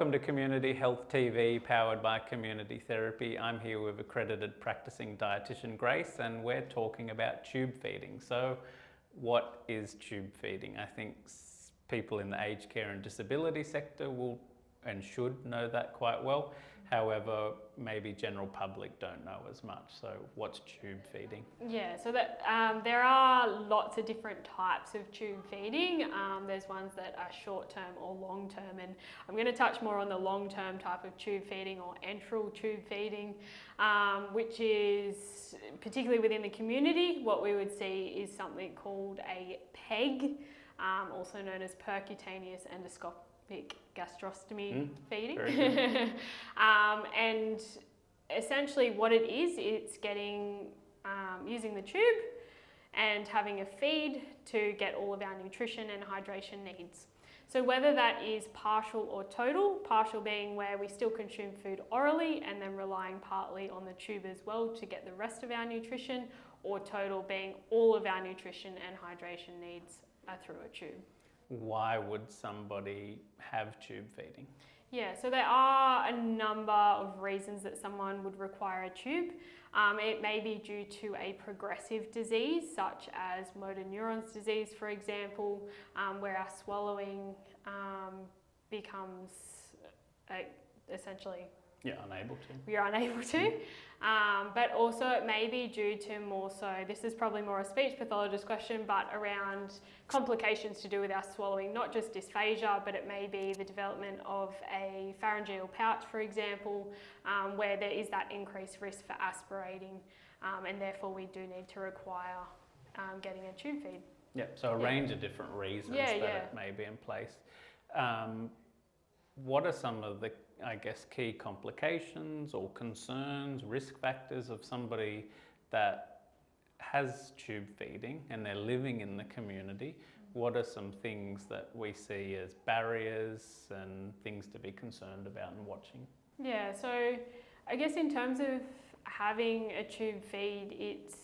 Welcome to Community Health TV, powered by Community Therapy. I'm here with accredited practicing dietitian Grace, and we're talking about tube feeding. So, what is tube feeding? I think people in the aged care and disability sector will and should know that quite well. However, maybe general public don't know as much. So what's tube feeding? Yeah, so that um, there are lots of different types of tube feeding. Um, there's ones that are short term or long term, and I'm going to touch more on the long term type of tube feeding or enteral tube feeding, um, which is particularly within the community. What we would see is something called a PEG, um, also known as percutaneous endoscopic gastrostomy mm, feeding. um, and essentially what it is, it's getting, um, using the tube and having a feed to get all of our nutrition and hydration needs. So whether that is partial or total, partial being where we still consume food orally and then relying partly on the tube as well to get the rest of our nutrition, or total being all of our nutrition and hydration needs are through a tube why would somebody have tube feeding? Yeah, so there are a number of reasons that someone would require a tube. Um, it may be due to a progressive disease, such as motor neurons disease, for example, um, where our swallowing um, becomes uh, essentially you're unable to. You're unable to. Um, but also it may be due to more so, this is probably more a speech pathologist question, but around complications to do with our swallowing, not just dysphagia, but it may be the development of a pharyngeal pouch, for example, um, where there is that increased risk for aspirating, um, and therefore we do need to require um, getting a tube feed. Yeah, so a yeah. range of different reasons yeah, that yeah. it may be in place. Um, what are some of the I guess, key complications or concerns, risk factors of somebody that has tube feeding and they're living in the community? What are some things that we see as barriers and things to be concerned about and watching? Yeah, so I guess in terms of having a tube feed, it's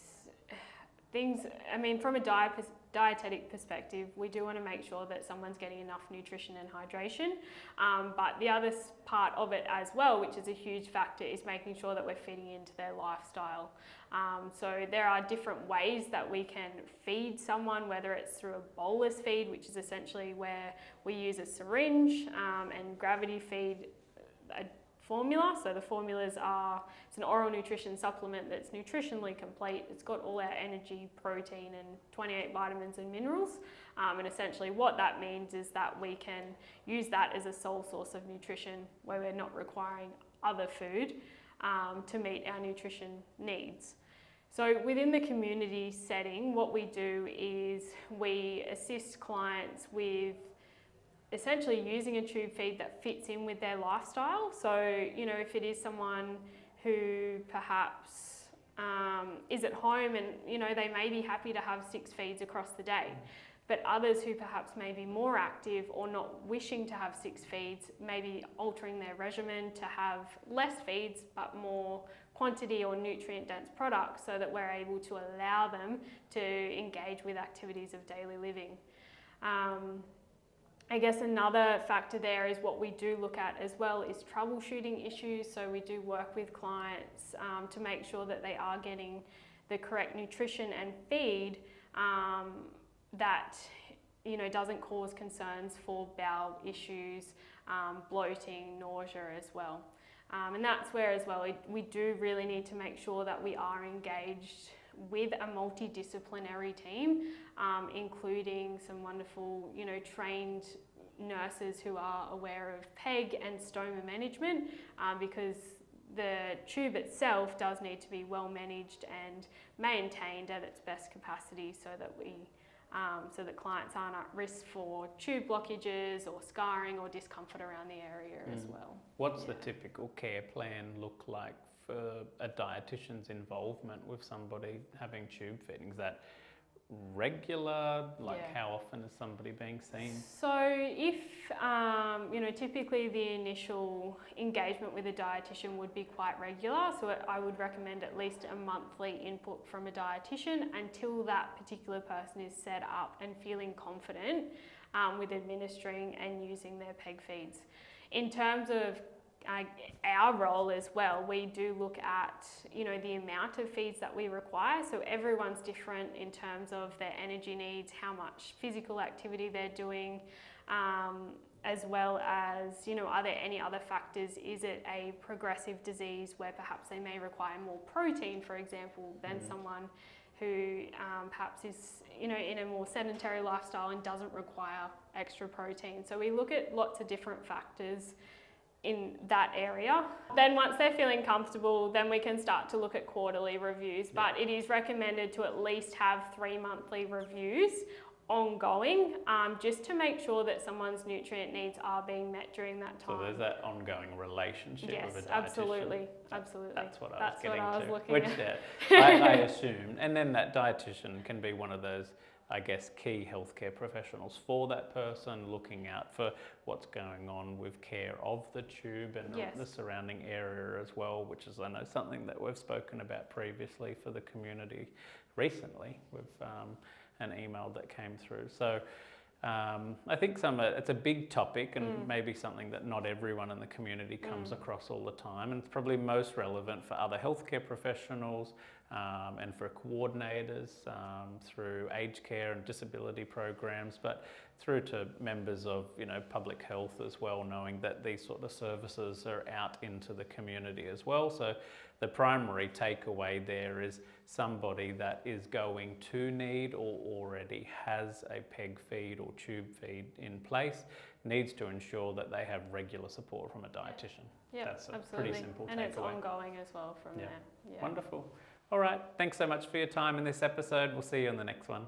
things, I mean, from a diet dietetic perspective, we do want to make sure that someone's getting enough nutrition and hydration. Um, but the other part of it as well, which is a huge factor, is making sure that we're fitting into their lifestyle. Um, so there are different ways that we can feed someone, whether it's through a bolus feed, which is essentially where we use a syringe um, and gravity feed a formula. So the formulas are, it's an oral nutrition supplement that's nutritionally complete. It's got all our energy, protein and 28 vitamins and minerals. Um, and essentially what that means is that we can use that as a sole source of nutrition where we're not requiring other food um, to meet our nutrition needs. So within the community setting, what we do is we assist clients with essentially using a tube feed that fits in with their lifestyle. So, you know, if it is someone who perhaps um, is at home and, you know, they may be happy to have six feeds across the day. But others who perhaps may be more active or not wishing to have six feeds, maybe altering their regimen to have less feeds but more quantity or nutrient dense products so that we're able to allow them to engage with activities of daily living. Um, I guess another factor there is what we do look at as well is troubleshooting issues. So we do work with clients um, to make sure that they are getting the correct nutrition and feed um, that you know doesn't cause concerns for bowel issues, um, bloating, nausea as well. Um, and that's where as well we, we do really need to make sure that we are engaged with a multidisciplinary team, um, including some wonderful, you know, trained nurses who are aware of PEG and stoma management um, because the tube itself does need to be well managed and maintained at its best capacity so that we um, so that clients aren't at risk for tube blockages or scarring or discomfort around the area mm. as well. What's yeah. the typical care plan look like for a dietitian's involvement with somebody having tube feeding? Is that regular? Like yeah. how often is somebody being seen? So if, um, you know, typically the initial engagement with a dietitian would be quite regular. So I would recommend at least a monthly input from a dietitian until that particular person is set up and feeling confident um, with administering and using their PEG feeds. in terms of uh, our role as well, we do look at you know the amount of feeds that we require. So everyone's different in terms of their energy needs, how much physical activity they're doing, um, as well as you know are there any other factors? Is it a progressive disease where perhaps they may require more protein, for example, than mm. someone who um, perhaps is you know in a more sedentary lifestyle and doesn't require extra protein. So we look at lots of different factors in that area. Then once they're feeling comfortable, then we can start to look at quarterly reviews. But it is recommended to at least have three monthly reviews ongoing um, just to make sure that someone's nutrient needs are being met during that time. So there's that ongoing relationship yes, with a dietitian. absolutely, absolutely. That's what I That's was getting what I was to. looking which at. Uh, I, I assumed, and then that dietitian can be one of those I guess, key healthcare professionals for that person, looking out for what's going on with care of the tube and yes. the surrounding area as well, which is, I know, something that we've spoken about previously for the community recently with um, an email that came through. So um, I think some it's a big topic and mm. maybe something that not everyone in the community comes mm. across all the time, and it's probably most relevant for other healthcare professionals um, and for coordinators um, through aged care and disability programs, but through to members of you know public health as well, knowing that these sort of services are out into the community as well. So the primary takeaway there is somebody that is going to need or already has a PEG feed or tube feed in place needs to ensure that they have regular support from a dietitian. Yeah, That's a absolutely. pretty simple and takeaway. it's ongoing as well from there. Yeah. Wonderful. All right. Thanks so much for your time in this episode. We'll see you on the next one.